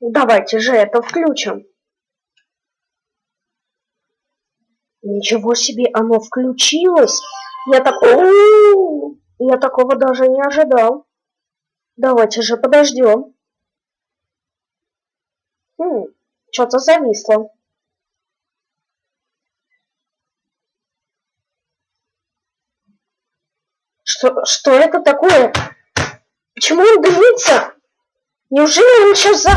Давайте же это включим. Ничего себе, оно включилось. Я так... Я такого даже не ожидал. Давайте же подождем. Хм, что-то зависло. Что, что это такое? Почему он дымится? Неужели он сейчас за...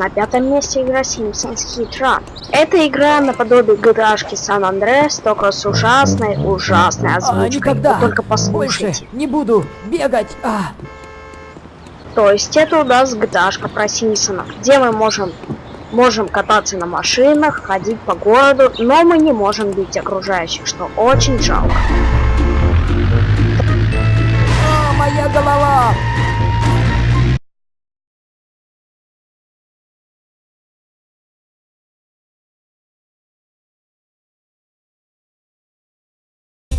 На пятом месте игра Simpsons Hit Run. Это игра наподобие GTA San Andreas, только с ужасной, ужасной озвучкой. А, никогда! Вы только послушайте. Больше не буду бегать! А. То есть это у нас GTA про Симпсонов, где мы можем можем кататься на машинах, ходить по городу, но мы не можем бить окружающих, что очень жалко. А, моя голова!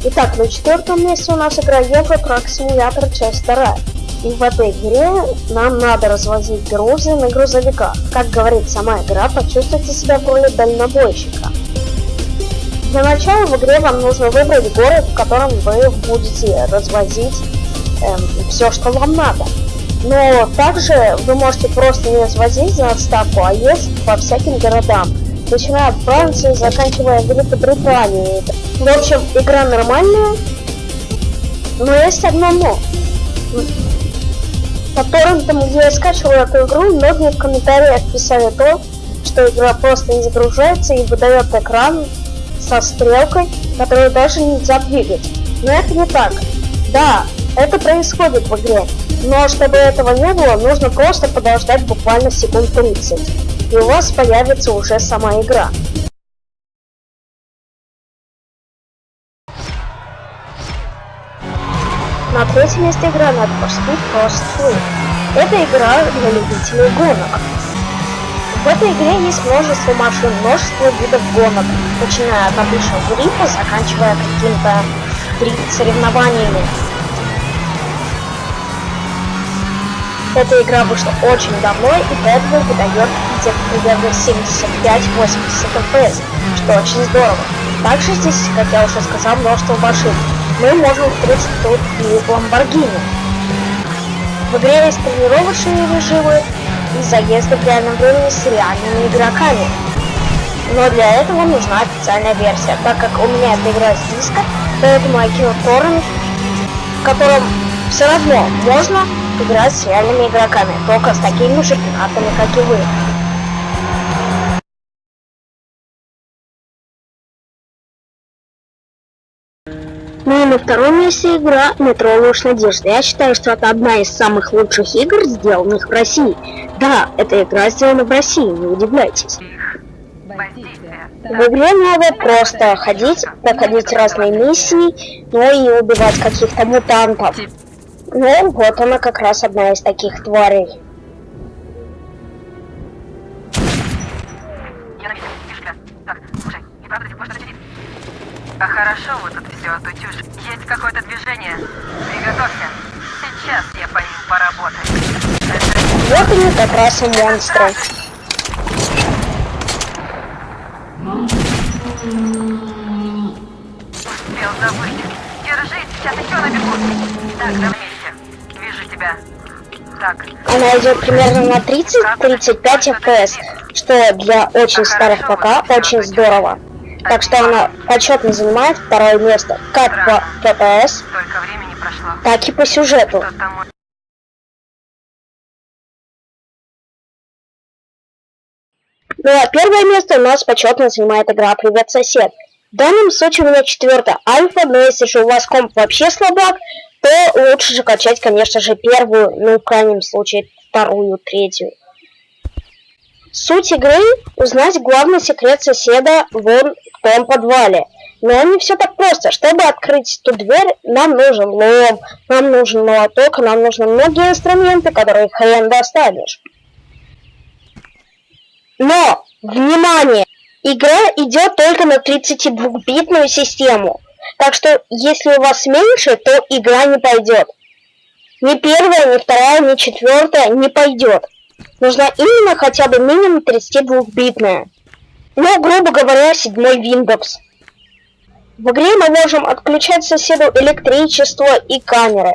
Итак, на четвертом месте у нас игра Euro Truck Simulator часть 2. И в этой игре нам надо развозить грузы на грузовиках. Как говорит сама игра, почувствуйте себя в роли дальнобойщика. Для начала в игре вам нужно выбрать город, в котором вы будете развозить эм, все, что вам надо. Но также вы можете просто не развозить за отставку, а ездить по всяким городам начиная от Франции, заканчивая Великобританией. В общем, игра нормальная, но есть одно но. По торрентам, где я скачивал эту игру, многие в комментариях писали то, что игра просто не загружается и выдает экран со стрелкой, которую даже нельзя двигать. Но это не так. Да, это происходит в игре, но чтобы этого не было, нужно просто подождать буквально секунд 30 и у вас появится уже сама игра. На третьем месте игра for Speed Fast Free. Это игра для любителей гонок. В этой игре есть множество машин, множество видов гонок, начиная от обычного гриппа, заканчивая какими-то соревнованиями. Эта игра вышла очень давно и поэтому выдает где-то примерно 75-80 FPS, что очень здорово. Также здесь, как я уже сказал, множество машин. Мы можем встретить тут и Ламборгини. В игре есть тренировочные режимы и заезды в реальном времени с реальными игроками. Но для этого нужна официальная версия, так как у меня эта игра с диска, поэтому кинул торрент, в котором все равно можно играть с реальными игроками, только с такими же пиратами, как и вы. Ну и на втором месте игра «Метро Ложь Надежды». Я считаю, что это одна из самых лучших игр, сделанных в России. Да, эта игра сделана в России, не удивляйтесь. В игре надо просто ходить, проходить разные миссии, ну и убивать каких-то мутантов. Ну, вот она как раз одна из таких тварей. А хорошо вот все отутюж. Есть какое-то движение. Приготовься. Сейчас я по ним поработаю. Вот они как раз и монстры. Успел забыть. Держись, сейчас еще набегу. Так, давай тебя. Так. Она идет примерно на 30-35 FPS, что для очень старых ПК очень здорово. Так что она почетно занимает второе место, как по FPS, так и по сюжету. Ну а первое место у нас почетно занимает игра «Привет, сосед». В данном случае у меня четвертая альфа, но если же у вас комп вообще слабак, то лучше же качать, конечно же, первую, ну, в крайнем случае, вторую, третью. Суть игры – узнать главный секрет соседа вон том подвале. Но не все так просто. Чтобы открыть эту дверь, нам нужен лом, нам нужен молоток, нам нужны многие инструменты, которые хрен достанешь. Но, внимание! Игра идет только на 32-битную систему. Так что, если у вас меньше, то игра не пойдет. Ни первая, ни вторая, ни четвертая не пойдет. Нужна именно хотя бы минимум 32-битная. Ну, грубо говоря, седьмой Windows. В игре мы можем отключать соседу электричество и камеры.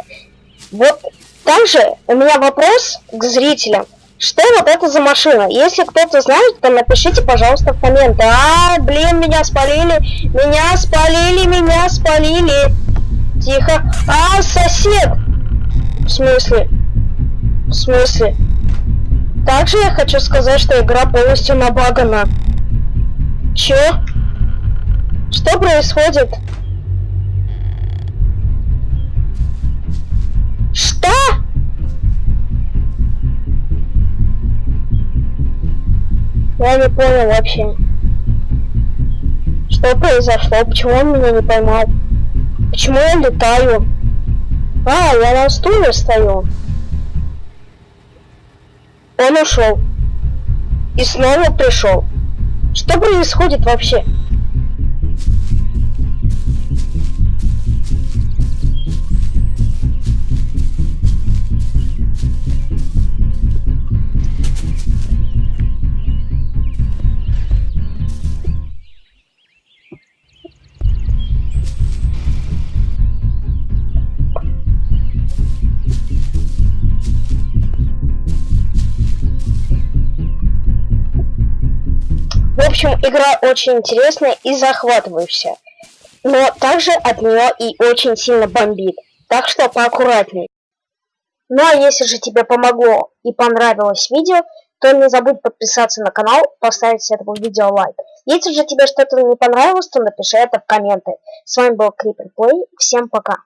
Вот также у меня вопрос к зрителям. Что вот это за машина? Если кто-то знает, то напишите, пожалуйста, в комменты. А, блин, меня спалили, меня спалили, меня спалили. Тихо. А, сосед! В смысле? В смысле? Также я хочу сказать, что игра полностью набагана. Чё? Что происходит? Что? Я не понял вообще. Что произошло? Почему он меня не поймал? Почему я летаю? А, я на стуле стою. Он ушел. И снова пришел. Что происходит вообще? Общем, игра очень интересная и захватывающая. Но также от нее и очень сильно бомбит. Так что поаккуратней. Ну а если же тебе помогло и понравилось видео, то не забудь подписаться на канал, поставить этому видео лайк. Если же тебе что-то не понравилось, то напиши это в комменты. С вами был Creeper Play. Всем пока.